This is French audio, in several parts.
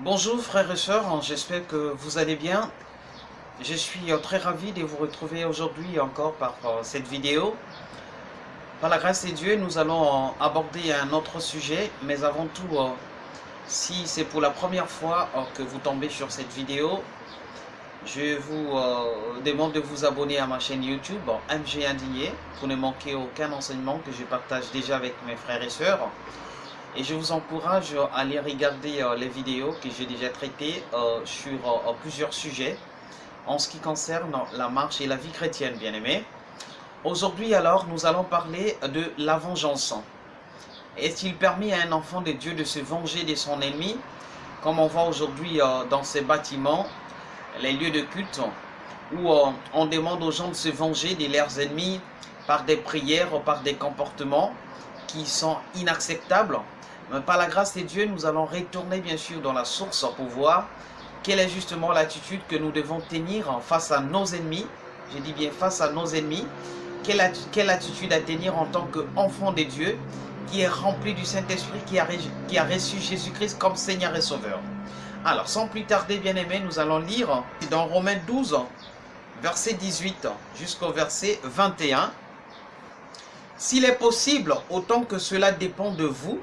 Bonjour frères et sœurs, j'espère que vous allez bien. Je suis euh, très ravi de vous retrouver aujourd'hui encore par euh, cette vidéo. Par la grâce de Dieu, nous allons euh, aborder un autre sujet, mais avant tout, si c'est pour la première fois que vous tombez sur cette vidéo, je vous demande de vous abonner à ma chaîne YouTube MG Indigné pour ne manquer aucun enseignement que je partage déjà avec mes frères et sœurs. Et je vous encourage à aller regarder euh, les vidéos que j'ai déjà traitées euh, sur euh, plusieurs sujets en ce qui concerne la marche et la vie chrétienne, bien aimés. Aujourd'hui alors, nous allons parler de la vengeance. Est-il permis à un enfant de Dieu de se venger de son ennemi Comme on voit aujourd'hui dans ces bâtiments, les lieux de culte, où on demande aux gens de se venger de leurs ennemis par des prières, par des comportements qui sont inacceptables? Par la grâce de Dieu, nous allons retourner bien sûr dans la source pour voir quelle est justement l'attitude que nous devons tenir face à nos ennemis? Je dis bien face à nos ennemis. Quelle, attitude à tenir en tant qu'enfant de Dieu qui est rempli du Saint-Esprit, qui a, qui a reçu Jésus-Christ comme Seigneur et Sauveur? Alors, sans plus tarder, bien-aimés, nous allons lire dans Romains 12, verset 18 jusqu'au verset 21. S'il est possible, autant que cela dépend de vous,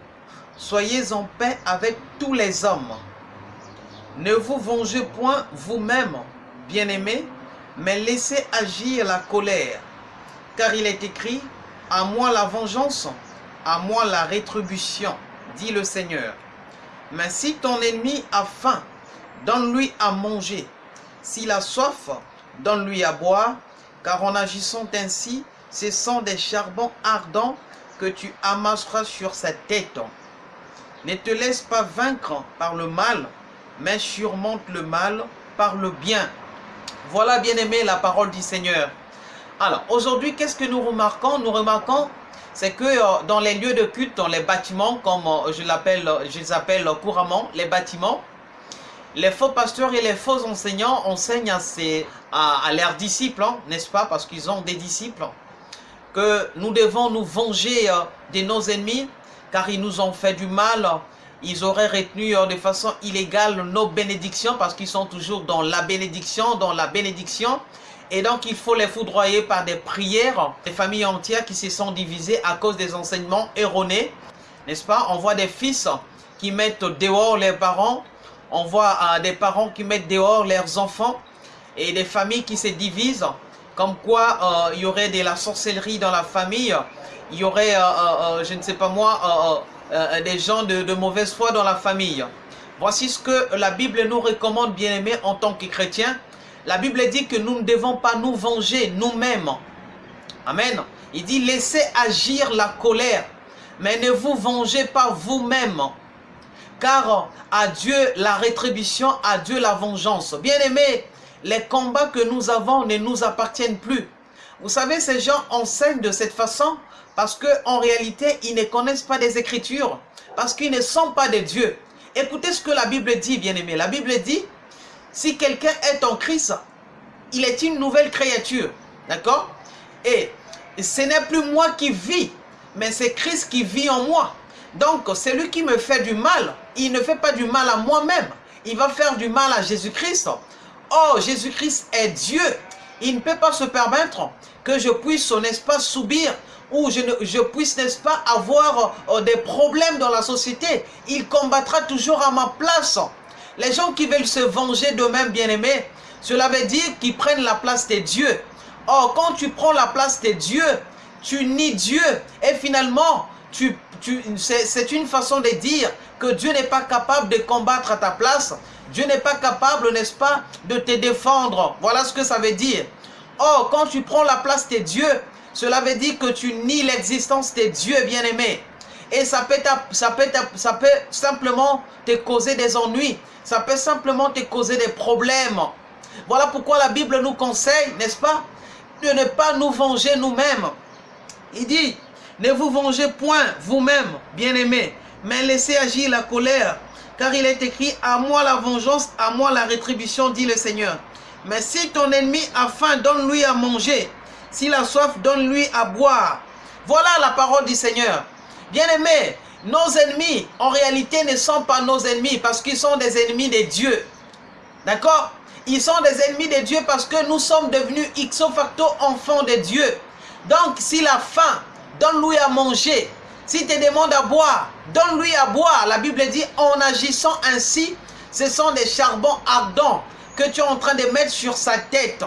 Soyez en paix avec tous les hommes. Ne vous vengez point vous-même, bien-aimés, mais laissez agir la colère. Car il est écrit, à moi la vengeance, à moi la rétribution, dit le Seigneur. Mais si ton ennemi a faim, donne-lui à manger. S'il a soif, donne-lui à boire, car en agissant ainsi, ce sont des charbons ardents que tu amasseras sur sa tête. Ne te laisse pas vaincre par le mal, mais surmonte le mal par le bien. Voilà, bien aimé, la parole du Seigneur. Alors, aujourd'hui, qu'est-ce que nous remarquons? Nous remarquons, c'est que euh, dans les lieux de culte, dans les bâtiments, comme euh, je, l'appelle, je les appelle couramment, les bâtiments, les faux pasteurs et les faux enseignants enseignent à, leurs disciples, hein, n'est-ce pas? Parce qu'ils ont des disciples, que nous devons nous venger euh, de nos ennemis car ils nous ont fait du mal. Ils auraient retenu euh, de façon illégale nos bénédictions parce qu'ils sont toujours dans la bénédiction, dans la bénédiction. Et donc, il faut les foudroyer par des prières. Des familles entières qui se sont divisées à cause des enseignements erronés. N'est-ce pas? On voit des fils qui mettent dehors leurs parents. On voit euh, des parents qui mettent dehors leurs enfants. Et des familles qui se divisent. Comme quoi, euh, il y aurait de la sorcellerie dans la famille il y aurait, euh, euh, je ne sais pas moi, des gens de, mauvaise foi dans la famille. Voici ce que la Bible nous recommande, bien aimés, en tant que chrétiens. La Bible dit que nous ne devons pas nous venger nous-mêmes. Amen. Il dit, laissez agir la colère, mais ne vous vengez pas vous-même. Car à Dieu la rétribution, à Dieu la vengeance. Bien aimés, les combats que nous avons ne nous appartiennent plus. Vous savez, ces gens enseignent de cette façon parce qu'en réalité, ils ne connaissent pas des Écritures. Parce qu'ils ne sont pas des dieux. Écoutez ce que la Bible dit, bien-aimé. La Bible dit, si quelqu'un est en Christ, il est une nouvelle créature. D'accord? Et ce n'est plus moi qui vis, mais c'est Christ qui vit en moi. Donc, celui qui me fait du mal, il ne fait pas du mal à moi-même. Il va faire du mal à Jésus-Christ. Oh, Jésus-Christ est Dieu. Il ne peut pas se permettre que je puisse, n'est-ce pas, subir ou je, je puisse, n'est-ce pas, avoir euh, des problèmes dans la société. Il combattra toujours à ma place. Les gens qui veulent se venger d'eux-mêmes, bien-aimés, cela veut dire qu'ils prennent la place des dieux. Or, quand tu prends la place des dieux, tu nies Dieu. Et finalement, tu, tu, c'est une façon de dire que Dieu n'est pas capable de combattre à ta place. Dieu n'est pas capable, n'est-ce pas, de te défendre. Voilà ce que ça veut dire. Or, quand tu prends la place des dieux, cela veut dire que tu nies l'existence des dieux bien-aimés. Et ça peut, ça, peut, simplement te causer des ennuis. Ça peut simplement te causer des problèmes. Voilà pourquoi la Bible nous conseille, n'est-ce pas, de ne pas nous venger nous-mêmes. Il dit, ne vous vengez point vous-même, bien-aimés, mais laissez agir la colère. Car il est écrit, à moi la vengeance, à moi la rétribution, dit le Seigneur. Mais si ton ennemi a faim, donne-lui à manger. S'il a soif, donne-lui à boire. Voilà la parole du Seigneur. Bien-aimé, nos ennemis, en réalité, ne sont pas nos ennemis parce qu'ils sont des ennemis de Dieu. D'accord? Ils sont des ennemis de Dieu parce que nous sommes devenus ipso facto enfants de Dieu. Donc, si la faim, donne-lui à manger. Si te demande à boire, donne-lui à boire. La Bible dit, en agissant ainsi, ce sont des charbons ardents que tu es en train de mettre sur sa tête.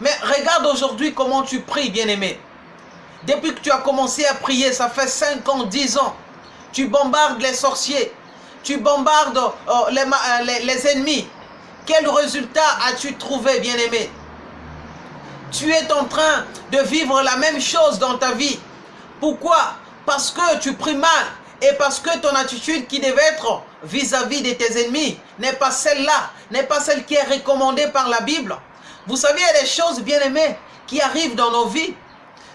Mais regarde aujourd'hui comment tu pries, bien-aimé. Depuis que tu as commencé à prier, ça fait 5 ans, 10 ans, tu bombardes les sorciers, tu bombardes euh, euh, les ennemis. Quel résultat as-tu trouvé, bien-aimé? Tu es en train de vivre la même chose dans ta vie. Pourquoi Parce que tu pries mal et parce que ton attitude qui devait être vis-à-vis de tes ennemis n'est pas celle-là, n'est pas celle qui est recommandée par la Bible. Vous savez, il y a des choses, bien aimées, qui arrivent dans nos vies.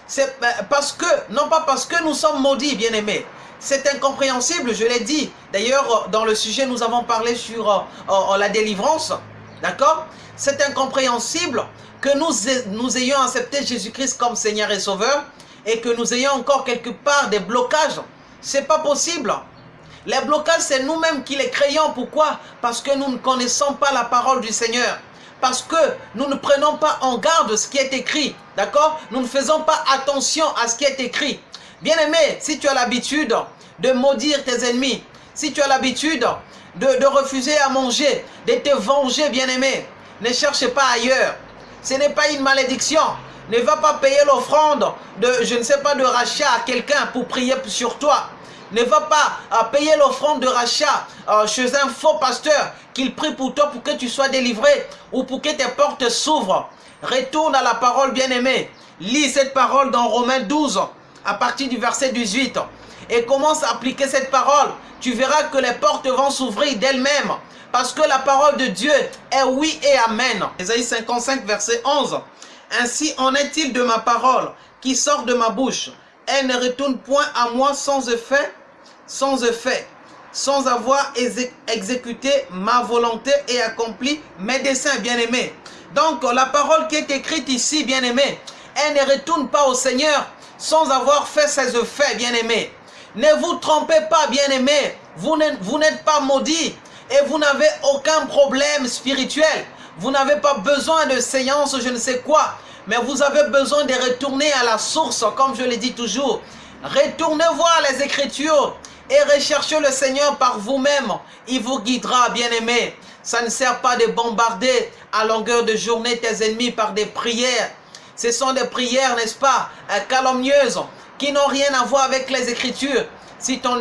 C'est euh, parce que, non pas parce que nous sommes maudits, bien aimés. C'est incompréhensible, je l'ai dit. D'ailleurs, dans le sujet, nous avons parlé sur euh, euh, la délivrance. D'accord? C'est incompréhensible que nous ayons accepté Jésus-Christ comme Seigneur et Sauveur et que nous ayons encore quelque part des blocages. C'est pas possible. Les blocages, c'est nous-mêmes qui les créons. Pourquoi? Parce que nous ne connaissons pas la parole du Seigneur. Parce que nous ne prenons pas en garde ce qui est écrit. D'accord? Nous ne faisons pas attention à ce qui est écrit. Bien-aimé, si tu as l'habitude de maudire tes ennemis, si tu as l'habitude de, refuser à manger, de te venger, bien-aimé, ne cherche pas ailleurs. Ce n'est pas une malédiction. Ne va pas payer l'offrande de, je ne sais pas, de rachat à quelqu'un pour prier sur toi. Ne va pas euh, payer l'offrande de rachat euh, chez un faux pasteur qu'il prie pour toi pour que tu sois délivré ou pour que tes portes s'ouvrent. Retourne à la parole bien-aimée. Lis cette parole dans Romains 12 à partir du verset 18 et commence à appliquer cette parole. Tu verras que les portes vont s'ouvrir d'elles-mêmes parce que la parole de Dieu est oui et amen. Ésaïe 55 verset 11. Ainsi en est-il de ma parole qui sort de ma bouche. Elle ne retourne point à moi sans effet, sans effet, sans avoir exécuté ma volonté et accompli mes desseins, bien-aimés. Donc la parole qui est écrite ici, bien-aimés, elle ne retourne pas au Seigneur sans avoir fait ses effets, bien-aimés. Ne vous trompez pas, bien-aimés, vous n'êtes pas maudits et vous n'avez aucun problème spirituel. Vous n'avez pas besoin de séance, je ne sais quoi. Mais vous avez besoin de retourner à la source, comme je l'ai dit toujours. Retournez voir les Écritures et recherchez le Seigneur par vous-même. Il vous guidera, bien-aimé. Ça ne sert pas de bombarder à longueur de journée tes ennemis par des prières. Ce sont des prières, n'est-ce pas, calomnieuses, qui n'ont rien à voir avec les Écritures. Si ton,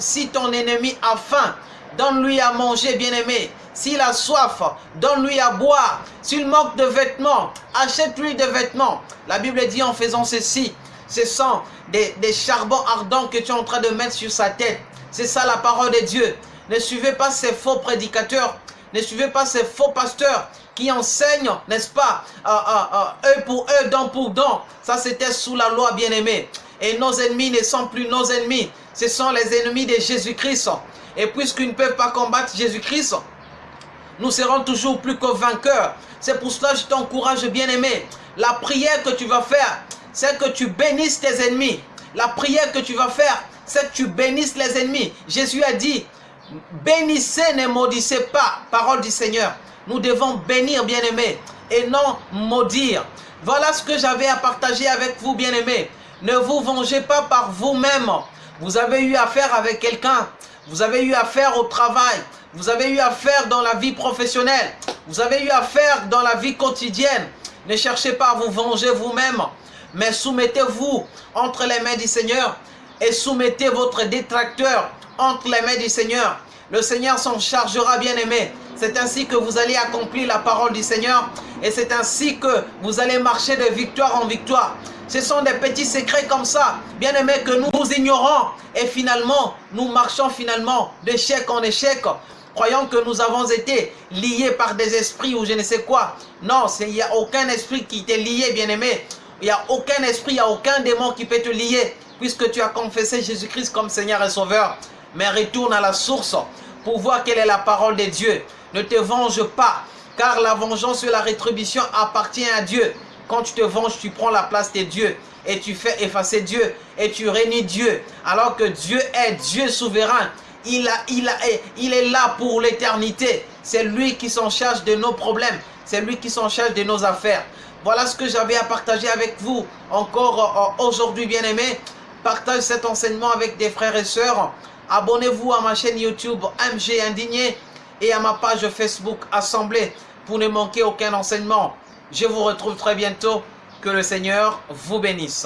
si ton ennemi a faim, donne-lui à manger, bien-aimé. S'il a soif, donne-lui à boire. S'il manque de vêtements, achète-lui des vêtements. La Bible dit en faisant ceci, ce sont des, charbons ardents que tu es en train de mettre sur sa tête. C'est ça la parole de Dieu. Ne suivez pas ces faux prédicateurs. Ne suivez pas ces faux pasteurs qui enseignent, n'est-ce pas, euh, euh, euh, eux pour eux, dents pour dents. Ça, c'était sous la loi, bien-aimé. Et nos ennemis ne sont plus nos ennemis. Ce sont les ennemis de Jésus-Christ. Et puisqu'ils ne peuvent pas combattre Jésus-Christ, nous serons toujours plus que vainqueurs. C'est pour cela que je t'encourage, bien-aimé. La prière que tu vas faire, c'est que tu bénisses tes ennemis. La prière que tu vas faire, c'est que tu bénisses les ennemis. Jésus a dit, bénissez, ne maudissez pas. Parole du Seigneur. Nous devons bénir, bien-aimé, et non maudire. Voilà ce que j'avais à partager avec vous, bien-aimés. Ne vous vengez pas par vous-même. Vous avez eu affaire avec quelqu'un. Vous avez eu affaire au travail. Vous avez eu affaire dans la vie professionnelle. Vous avez eu affaire dans la vie quotidienne. Ne cherchez pas à vous venger vous-même. Mais soumettez-vous entre les mains du Seigneur. Et soumettez votre détracteur entre les mains du Seigneur. Le Seigneur s'en chargera, bien aimé. C'est ainsi que vous allez accomplir la parole du Seigneur. Et c'est ainsi que vous allez marcher de victoire en victoire. Ce sont des petits secrets comme ça, bien aimés, que nous ignorons. Et finalement, nous marchons finalement d'échec en échec croyant que nous avons été liés par des esprits ou je ne sais quoi. Non, il n'y a aucun esprit qui t'est lié, bien-aimé. Il n'y a aucun esprit, il n'y a aucun démon qui peut te lier, puisque tu as confessé Jésus-Christ comme Seigneur et Sauveur. Mais retourne à la source pour voir quelle est la parole de Dieu. Ne te venge pas, car la vengeance et la rétribution appartient à Dieu. Quand tu te venges, tu prends la place de Dieu. et tu fais effacer Dieu et tu régnes Dieu. Alors que Dieu est Dieu souverain. Il, a, il, est là pour l'éternité. C'est lui qui s'en charge de nos problèmes. C'est lui qui s'en charge de nos affaires. Voilà ce que j'avais à partager avec vous. Encore euh, aujourd'hui, bien-aimés, partage cet enseignement avec des frères et sœurs. Abonnez-vous à ma chaîne YouTube MG Indigné et à ma page Facebook Assemblée pour ne manquer aucun enseignement. Je vous retrouve très bientôt. Que le Seigneur vous bénisse.